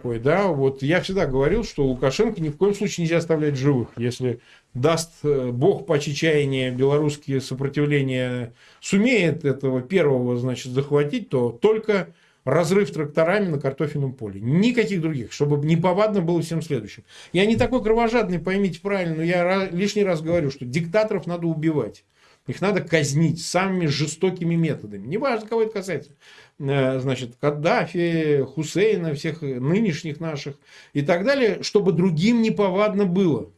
такой, да, вот я всегда говорил, что Лукашенко ни в коем случае нельзя оставлять живых. Если даст э, бог по чечаянию белорусские сопротивления, сумеет этого первого, значит, захватить, то только разрыв тракторами на картофельном поле. Никаких других, чтобы неповадно было всем следующим. Я не такой кровожадный, поймите правильно, но я лишний раз говорю, что диктаторов надо убивать. Их надо казнить самыми жестокими методами. Неважно, кого это касается. Э, значит, Каддафи, Хусейна, всех нынешних наших и так далее, чтобы другим неповадно было.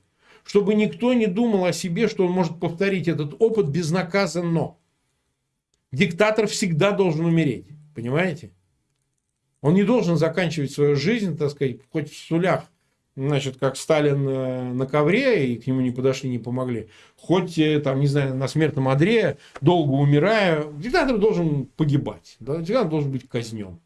Чтобы никто не думал о себе, что он может повторить этот опыт безнаказанно. Диктатор всегда должен умереть. Понимаете? Он не должен заканчивать свою жизнь, так сказать, хоть в сулях, значит, как Сталин э, на ковре, и к нему не подошли, не помогли, хоть, э, там, не знаю, на смертном одре, долго умирая, диктатор должен погибать, да? диктатор должен быть казнен.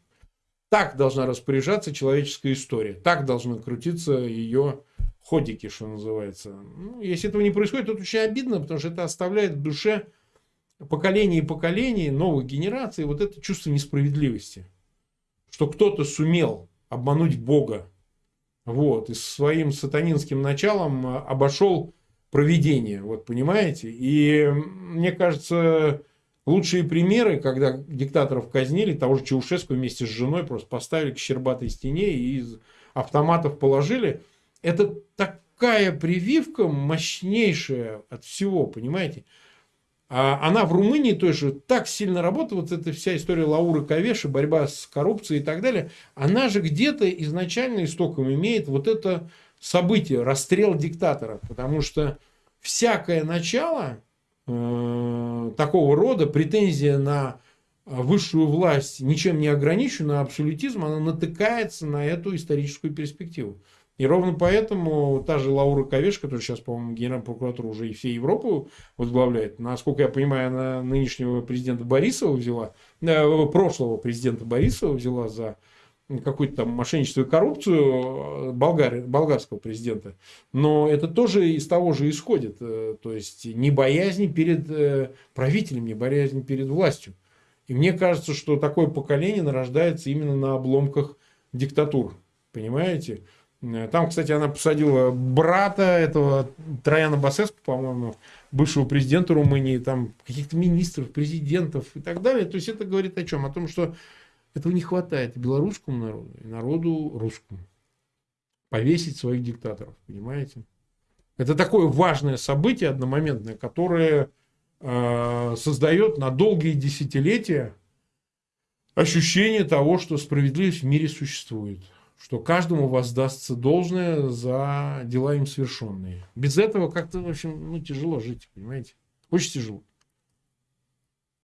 Так должна распоряжаться человеческая история, так должны крутиться ее ходики, что называется. Ну, если этого не происходит, то это очень обидно, потому что это оставляет в душе поколение и поколение новых генераций вот это чувство несправедливости что кто-то сумел обмануть Бога, вот, и своим сатанинским началом а, обошел проведение, вот, понимаете? И мне кажется, лучшие примеры, когда диктаторов казнили, того же Чаушеску вместе с женой просто поставили к щербатой стене и из автоматов положили, это такая прививка мощнейшая от всего, понимаете? А она в Румынии тоже так сильно работает, вот эта вся история Лауры Кавеши, борьба с коррупцией и так далее, она же где-то изначально истоком имеет вот это событие, расстрел диктатора, потому что всякое начало э, такого рода, претензия на высшую власть, ничем не ограниченную, абсолютизм, она натыкается на эту историческую перспективу. И ровно поэтому та же Лаура Ковеш, которая сейчас, по-моему, генеральная прокуратура уже и всей Европу возглавляет, насколько я понимаю, она нынешнего президента Борисова взяла, э, прошлого президента Борисова взяла за какую-то там мошенничество и коррупцию э, болгар, болгарского президента. Но это тоже из того же исходит. Э, то есть, не боязнь перед правителем, не боязнь перед властью. И мне кажется, что такое поколение нарождается именно на обломках диктатур. Понимаете? Э, там, кстати, она посадила брата этого Трояна Басеску, по-моему, бывшего президента Румынии, там каких-то министров, президентов и так далее. То есть это говорит о чем? О том, что этого не хватает белорусскому народу, и народу русскому. Повесить своих диктаторов, понимаете? Это такое важное событие одномоментное, которое э, создает на долгие десятилетия ощущение того, что справедливость в мире существует что каждому воздастся должное за дела им совершенные. Без этого как-то, в общем, ну, тяжело жить, понимаете? Очень тяжело.